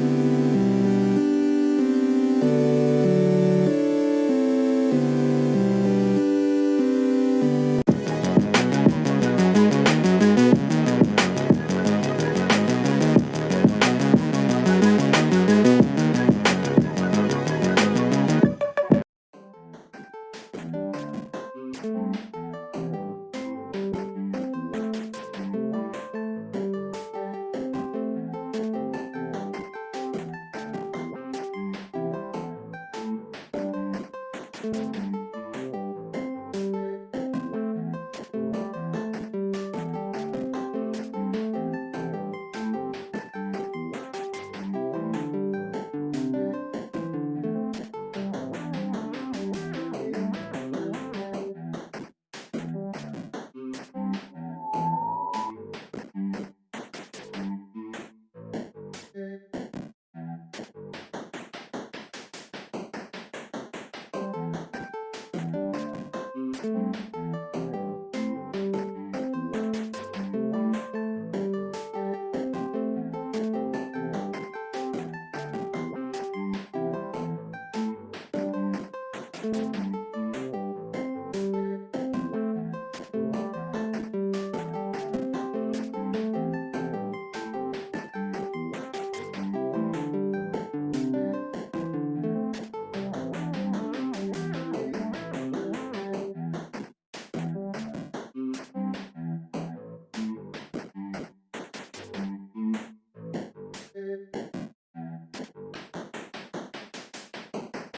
Thank mm -hmm. you. Música